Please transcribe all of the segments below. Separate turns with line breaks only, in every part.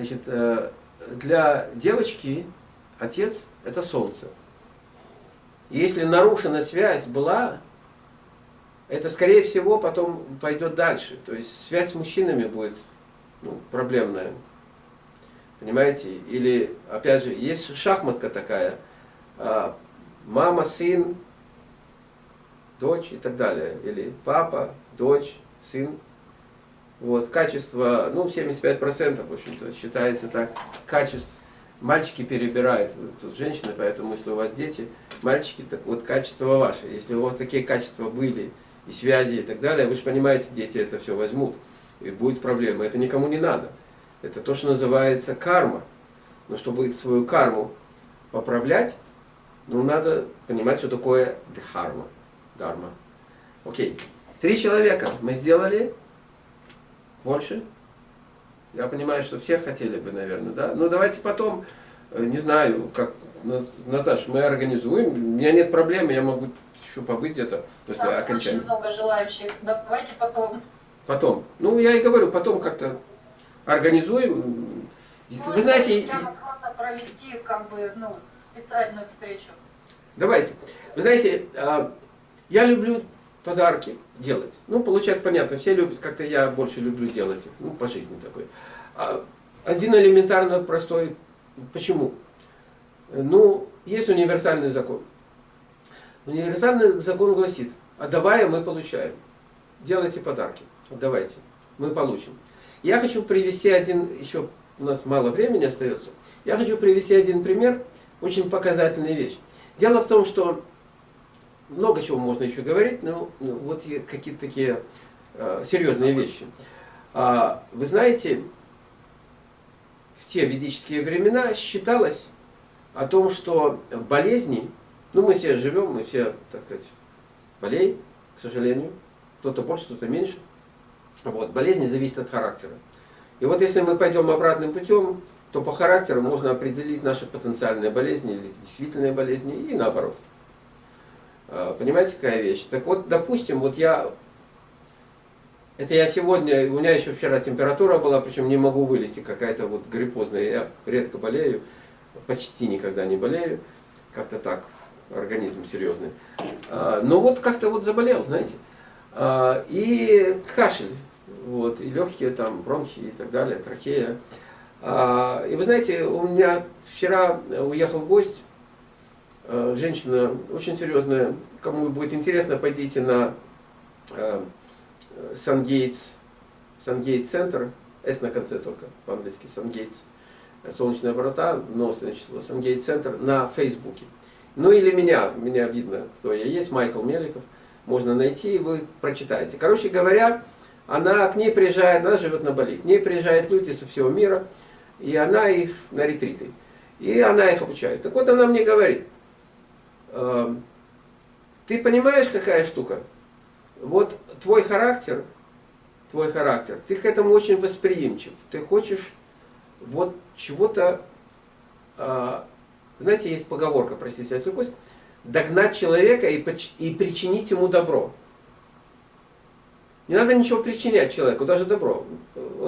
Значит, э, для девочки отец – это солнце. Если нарушена связь была, это, скорее всего, потом пойдет дальше. То есть связь с мужчинами будет ну, проблемная. Понимаете? Или, опять же, есть шахматка такая. А, мама, сын, дочь и так далее. Или папа, дочь, сын. Вот, качество, ну, 75%, в общем-то, считается так, качество. Мальчики перебирают, тут женщины, поэтому если у вас дети, мальчики, так вот качество ваше. Если у вас такие качества были, и связи и так далее, вы же понимаете, дети это все возьмут, и будет проблема. Это никому не надо. Это то, что называется карма. Но чтобы свою карму поправлять, ну, надо понимать, что такое дхарма. Дарма. Окей. Три человека мы сделали. Больше? Я понимаю, что все хотели бы, наверное, да? Ну, давайте потом, э, не знаю, как, Наташ, мы организуем. У меня нет проблем, я могу еще побыть где-то после
Там
окончания.
очень много желающих. Давайте потом.
Потом. Ну, я и говорю, потом как-то организуем.
Ну,
Вы знаете,
Прямо просто провести как бы ну, специальную встречу.
давайте. Вы знаете, а, я люблю подарки делать. Ну, получать понятно, все любят, как-то я больше люблю делать их. Ну, по жизни такой. А, Один элементарно простой. Почему? Ну, есть универсальный закон. Универсальный закон гласит, отдавая мы получаем. Делайте подарки, отдавайте, мы получим. Я хочу привести один, еще у нас мало времени остается, я хочу привести один пример, очень показательная вещь. Дело в том, что много чего можно еще говорить, но ну, вот какие-то такие э, серьезные вещи. А, вы знаете, в те ведические времена считалось о том, что болезни ну, мы все живем, мы все, так сказать, болеем, к сожалению. Кто-то больше, кто-то меньше. Вот, болезни зависят от характера. И вот если мы пойдем обратным путем, то по характеру можно определить наши потенциальные болезни или действительные болезни, и наоборот. А, понимаете, какая вещь? Так вот, допустим, вот я... Это я сегодня, у меня еще вчера температура была, причем не могу вылезти, какая-то вот гриппозная. Я редко болею, почти никогда не болею. Как-то так, организм серьезный. А, но вот как-то вот заболел, знаете. А, и кашель, вот, и легкие там, бронхи и так далее, трахея. И вы знаете, у меня вчера уехал гость, женщина очень серьезная, кому будет интересно, пойдите на Сангейтс, Сангейт центр, S на конце только, по-английски, Сангейтс, солнечные врата, но значит, Сангейт центр на Фейсбуке. Ну или меня, меня видно, кто я есть, Майкл Меликов. Можно найти, и вы прочитаете. Короче говоря, она к ней приезжает, она живет на Бали. К ней приезжают люди со всего мира, и она их на ретриты. И она их обучает. Так вот она мне говорит, э, ты понимаешь, какая штука? Вот твой характер, твой характер, ты к этому очень восприимчив. Ты хочешь вот чего-то э, знаете, есть поговорка, простите, отвлекусь, догнать человека и, и причинить ему добро. Не надо ничего причинять человеку, даже добро,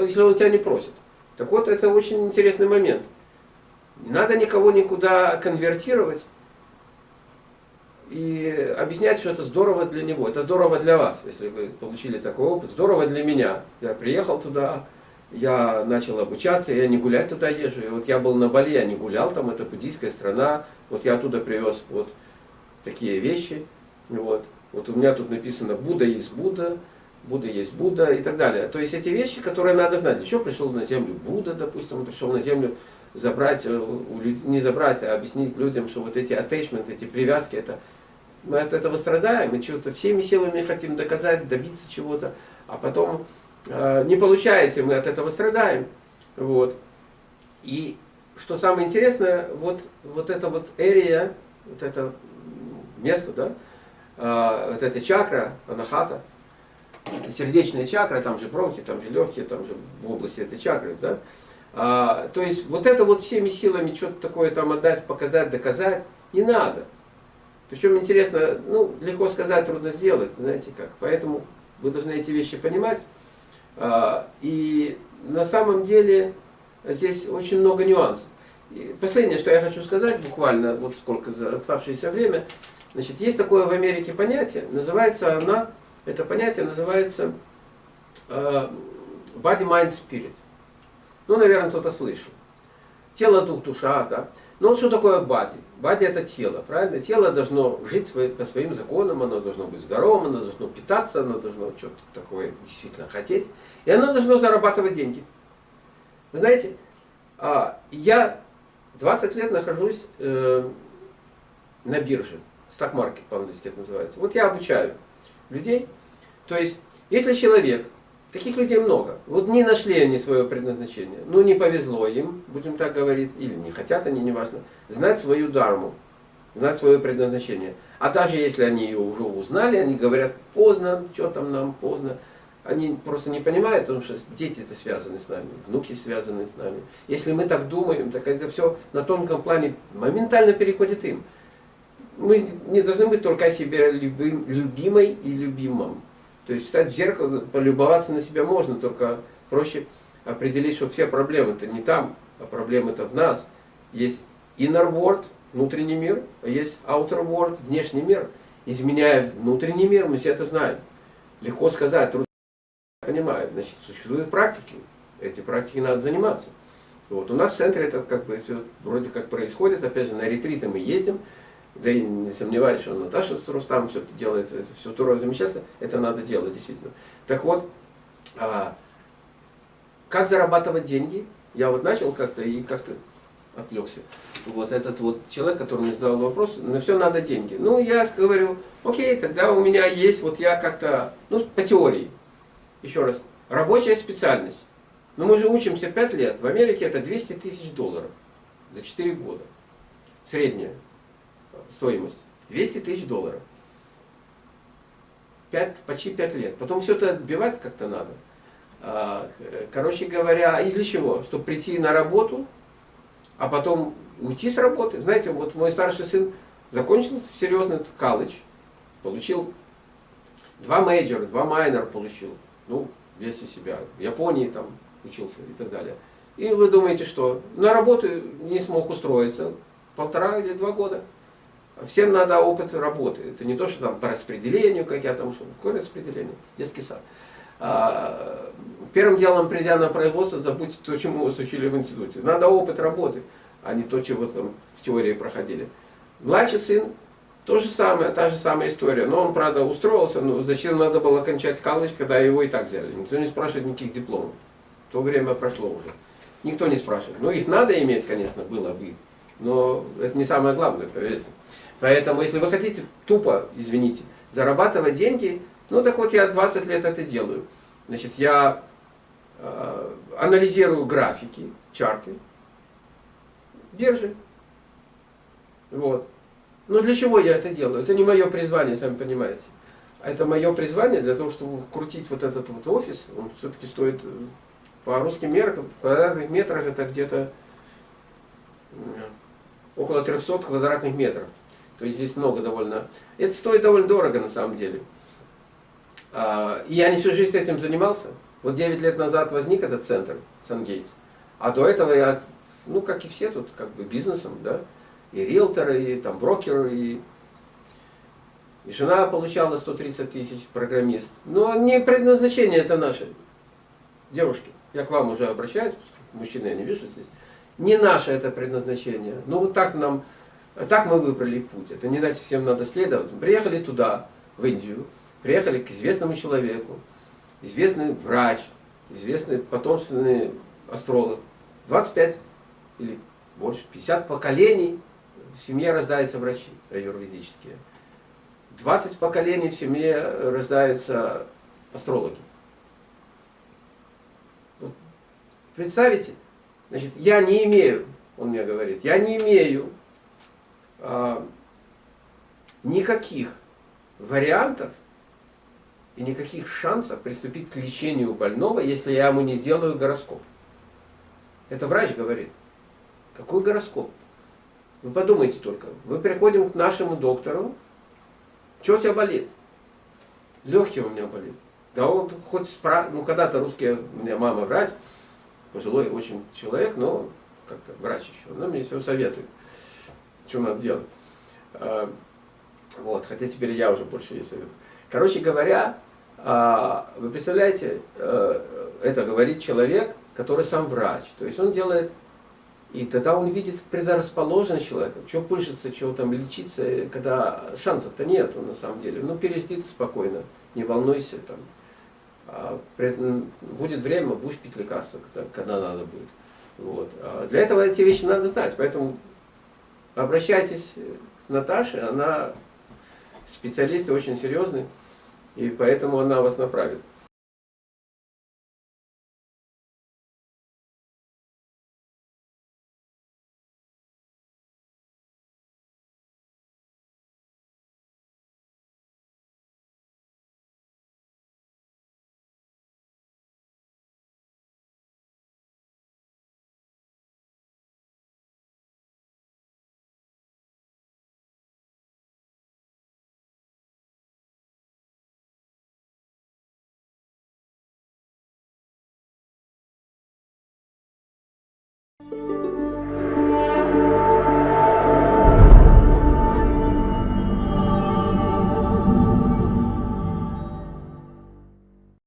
если он тебя не просит. Так вот, это очень интересный момент. Не надо никого никуда конвертировать и объяснять, что это здорово для него. Это здорово для вас, если вы получили такой опыт. Здорово для меня. Я приехал туда, я начал обучаться, я не гулять туда езжу. И вот я был на Бали, я не гулял там, это буддийская страна. Вот я оттуда привез вот такие вещи. Вот. Вот у меня тут написано Будда есть Будда, Будда есть Будда и так далее. То есть эти вещи, которые надо знать. Еще пришел на землю Будда, допустим, он пришел на землю забрать, э, не забрать, а объяснить людям, что вот эти attachment, эти привязки, это мы от этого страдаем, мы чего-то всеми силами хотим доказать, добиться чего-то, а потом Э, не получается, мы от этого страдаем. Вот. И что самое интересное, вот, вот эта вот эрия, вот это место, да, э, вот эта чакра, анахата, сердечная чакра, там же бронхи, там же легкие, там же в области этой чакры, да, а, то есть вот это вот всеми силами что-то такое там отдать, показать, доказать, не надо. Причем интересно, ну, легко сказать, трудно сделать, знаете как. Поэтому вы должны эти вещи понимать. А, и на самом деле здесь очень много нюансов. И последнее, что я хочу сказать, буквально, вот сколько за оставшееся время, значит, есть такое в Америке понятие, называется она, это понятие называется э, body, mind, spirit. Ну, наверное, кто-то слышал. Тело, дух, душа, да. Но вот что такое бади? Бади это тело, правильно? Тело должно жить свои, по своим законам, оно должно быть здоровым, оно должно питаться, оно должно что-то такое действительно хотеть. И оно должно зарабатывать деньги. Вы знаете, а, я 20 лет нахожусь э, на бирже. Сток-маркет по-английски это называется. Вот я обучаю людей. То есть, если человек, таких людей много, вот не нашли они свое предназначение, ну не повезло им, будем так говорить, или не хотят они, неважно, знать свою дарму, знать свое предназначение. А даже если они ее уже узнали, они говорят, поздно, что там нам, поздно. Они просто не понимают, потому что дети это связаны с нами, внуки связаны с нами. Если мы так думаем, так это все на тонком плане моментально переходит им. Мы не должны быть только о себе любим, любимой и любимым. То есть стать в зеркало, полюбоваться на себя можно, только проще определить, что все проблемы это не там, а проблемы это в нас. Есть inner world, внутренний мир, а есть outer world, внешний мир. Изменяя внутренний мир, мы все это знаем. Легко сказать, трудно понимаю, значит, существуют практики. Эти практики надо заниматься. Вот. У нас в центре это как бы все вроде как происходит. Опять же, на ретриты мы ездим. Да и не сомневаюсь, что Наташа с Рустамом все это делает. Это все здорово, замечательно. Это надо делать, действительно. Так вот, а, как зарабатывать деньги? Я вот начал как-то и как-то отвлекся. Вот этот вот человек, который мне задал вопрос, на все надо деньги. Ну, я говорю, окей, тогда у меня есть, вот я как-то, ну, по теории, еще раз, рабочая специальность. Но мы же учимся 5 лет. В Америке это 200 тысяч долларов за 4 года. Средняя стоимость. 200 тысяч долларов. 5, почти 5 лет. Потом все это отбивать как-то надо. А, короче говоря, и для чего? Чтобы прийти на работу, а потом уйти с работы. Знаете, вот мой старший сын закончил серьезный колледж, получил два мейджора, два майнера получил ну, весь из себя, в Японии там учился и так далее. И вы думаете, что на работу не смог устроиться полтора или два года. Всем надо опыт работы. Это не то, что там по распределению, как я там, что какое распределение, детский сад. А, первым делом, придя на производство, забудьте то, чему вас учили в институте. Надо опыт работы, а не то, чего там в теории проходили. Младший сын то же самое, та же самая история. Но он, правда, устроился, но зачем надо было кончать колледж, когда его и так взяли? Никто не спрашивает никаких дипломов. То время прошло уже. Никто не спрашивает. Ну, их надо иметь, конечно, было бы. Но это не самое главное, поверьте. Поэтому, если вы хотите тупо, извините, зарабатывать деньги, ну так вот я 20 лет это делаю. Значит, я э, анализирую графики, чарты, биржи. Вот. Но для чего я это делаю? Это не мое призвание, сами понимаете. Это мое призвание для того, чтобы крутить вот этот вот офис. Он все-таки стоит э, по русским меркам, в квадратных метрах это где-то около 300 квадратных метров. То есть здесь много довольно. Это стоит довольно дорого на самом деле. А, и я не всю жизнь этим занимался. Вот 9 лет назад возник этот центр, Сангейтс. А до этого я, ну как и все тут, как бы бизнесом, да, и риэлторы, и там брокеры, и, и жена получала 130 тысяч, программист. Но не предназначение это наше. Девушки, я к вам уже обращаюсь, мужчины я не вижу здесь. Не наше это предназначение. Ну вот так нам, так мы выбрали путь. Это не значит всем надо следовать. Приехали туда, в Индию, приехали к известному человеку, известный врач, известный потомственный астролог. 25 или больше, 50 поколений в семье рождаются врачи аюрведические. 20 поколений в семье рождаются астрологи. Вот. Представите? Значит, я не имею, он мне говорит, я не имею никаких вариантов и никаких шансов приступить к лечению больного, если я ему не сделаю гороскоп. Это врач говорит. Какой гороскоп? Вы подумайте только. Мы приходим к нашему доктору. Что у тебя болит? Легкие у меня болит. Да он хоть спра... Ну, когда-то русские, у меня мама врач, пожилой очень человек, но как-то врач еще. Она мне все советует, что надо делать. А, вот, хотя теперь я уже больше ей советую. Короче говоря, а, вы представляете, э, это говорит человек, который сам врач. То есть он делает, и тогда он видит предрасположенность человека, что пышется, что там лечиться, когда шансов-то нету на самом деле. Ну, перестит спокойно, не волнуйся там. А, будет время, будешь пить лекарства, когда, надо будет. Вот. Для этого эти вещи надо знать, поэтому обращайтесь к Наташе, она специалист очень серьезный, и поэтому она вас направит.